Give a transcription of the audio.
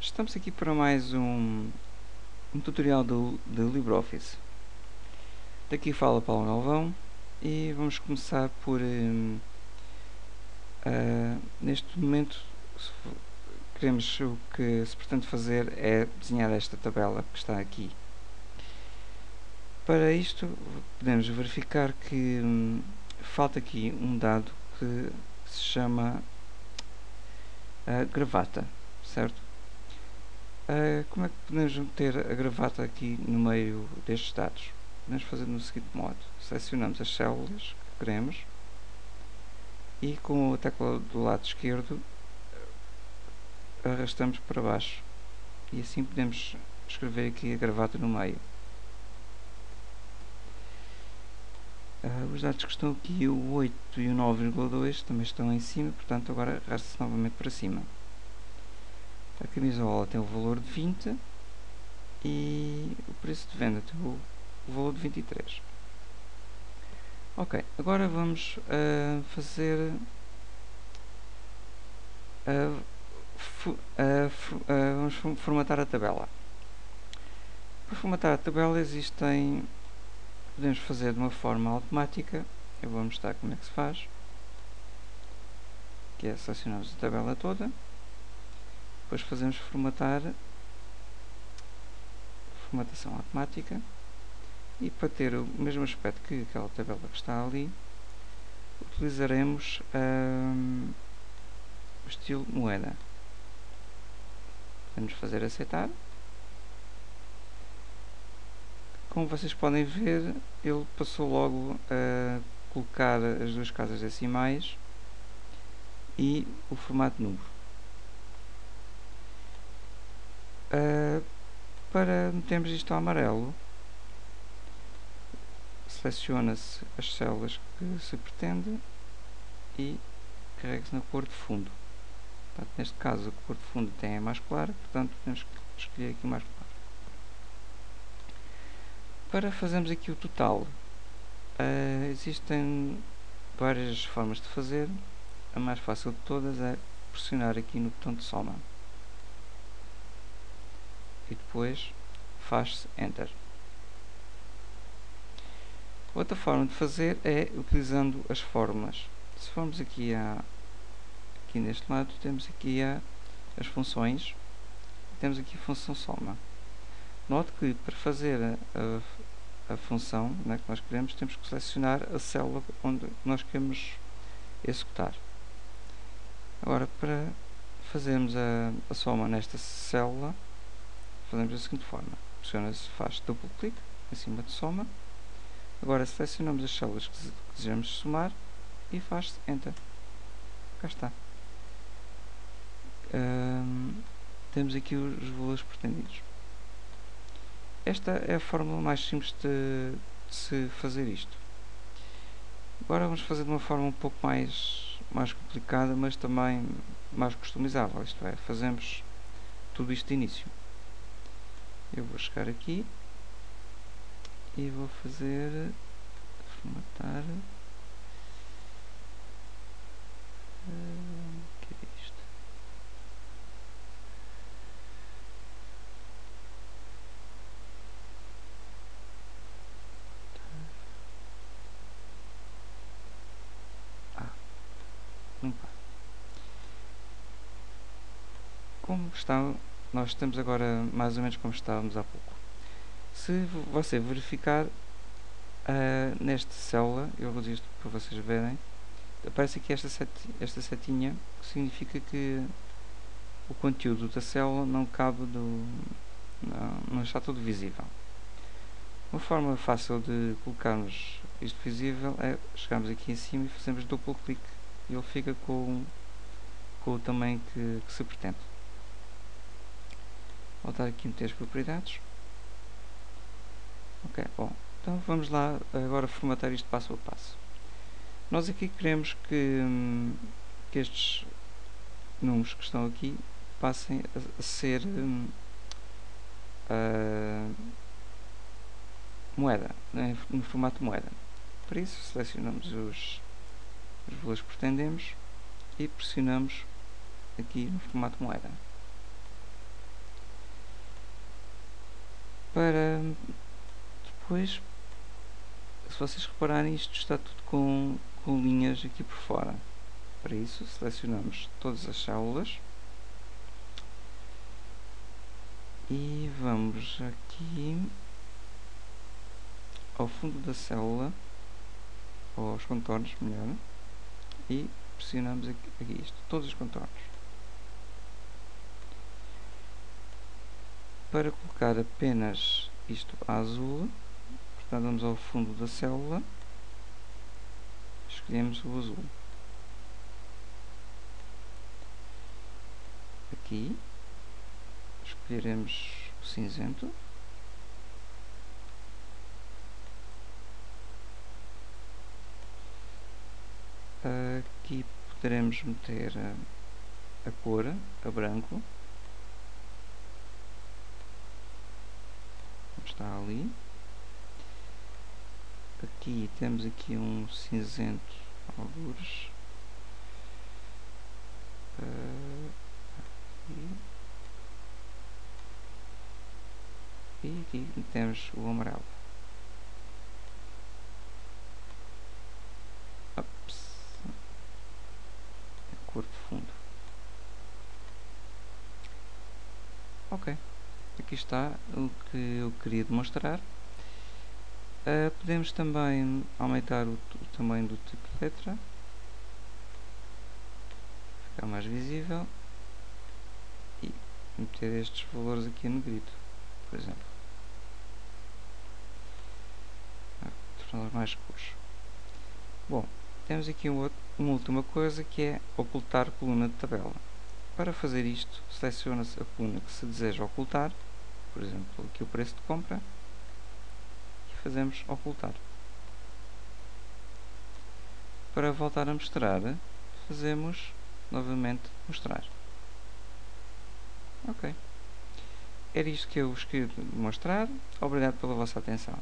Estamos aqui para mais um, um tutorial do, do LibreOffice. Daqui fala Paulo Galvão e vamos começar por um, uh, neste momento queremos o que se pretende fazer é desenhar esta tabela que está aqui. Para isto podemos verificar que hum, falta aqui um dado que se chama a gravata, certo? Uh, como é que podemos meter a gravata aqui no meio destes dados? Podemos fazer no seguinte modo. Selecionamos as células que queremos e com a tecla do lado esquerdo arrastamos para baixo e assim podemos escrever aqui a gravata no meio. Uh, os dados que estão aqui, o 8 e o 9,2 também estão em cima, portanto agora arrasta-se novamente para cima. A camisola tem o valor de 20 e o preço de venda tem o, valor de 23. Ok, agora vamos uh, fazer vamos formatar a tabela. Para formatar a tabela existem podemos fazer de uma forma automática. Eu vou mostrar como é que se faz. Que é selecionamos a tabela toda depois fazemos formatar formatação automática. E para ter o mesmo aspecto que aquela tabela que está ali utilizaremos um, o estilo moeda. Vamos fazer aceitar. Como vocês podem ver ele passou logo a colocar as duas casas decimais e o formato número Uh, para metermos isto ao amarelo, seleciona-se as células que se pretende e carrega-se na cor de fundo. Portanto, neste caso, a cor de fundo tem a mais clara, portanto, temos que escolher aqui mais claro. Para fazermos aqui o total, uh, existem várias formas de fazer. A mais fácil de todas é pressionar aqui no botão de soma depois faz-se Enter. Outra forma de fazer é utilizando as fórmulas. Se formos aqui, a, aqui neste lado, temos aqui a, as funções, temos aqui a função soma. Note que para fazer a, a, a função né, que nós queremos, temos que selecionar a célula onde nós queremos executar. Agora, para fazermos a, a soma nesta célula, fazemos da seguinte forma. Pressiona-se, faz duplo clique em cima de soma. Agora selecionamos as células que desejamos somar e faz-se Enter cá está. Temos aqui os valores pretendidos. Esta é a fórmula mais simples de, de se fazer isto. Agora vamos fazer de uma forma um pouco mais mais complicada mas também mais customizável. Isto é, fazemos tudo isto de início eu vou chegar aqui e vou fazer formatar uh, que é isto? Ah não como está nós estamos agora mais ou menos como estávamos há pouco. Se você verificar uh, nesta célula, eu vou dizer isto para vocês verem, aparece aqui esta, esta setinha, que significa que o conteúdo da célula não cabe do. não, não está tudo visível. Uma forma fácil de colocarmos isto visível é chegarmos aqui em cima e fazemos duplo clique e ele fica com, com o tamanho que, que se pretende voltar aqui meter as propriedades ok, bom então vamos lá agora formatar isto passo a passo. Nós aqui queremos que, hum, que estes números que estão aqui passem a, ser a moeda, né, no formato moeda. Para isso selecionamos os, os valores que pretendemos e pressionamos aqui no formato moeda para depois se vocês repararem isto está tudo com, com linhas aqui por fora. Para isso selecionamos todas as células. E vamos aqui ao fundo da célula ou aos contornos melhor e pressionamos aqui, aqui isto, todos os contornos para colocar apenas isto azul portanto vamos ao fundo da célula escolhemos o azul. Aqui escolheremos o cinzento. Aqui poderemos meter a, a cor a branco está ali. Aqui temos aqui um cinzento algures. Aqui. e aqui temos o amarelo. A cor de fundo. Ok aqui está o que eu queria demonstrar. Uh, podemos também aumentar o, o tamanho do tipo de letra. Ficar mais visível. E meter estes valores aqui no grito por exemplo. Ah, torná-los mais escuros. Bom, temos aqui um outro, uma última coisa que é ocultar coluna de tabela. Para fazer isto, seleciona-se a coluna que se deseja ocultar por exemplo, aqui o preço de compra e fazemos ocultar. Para voltar a mostrar fazemos novamente mostrar. Ok. Era isto que eu vos queria mostrar. Obrigado pela vossa atenção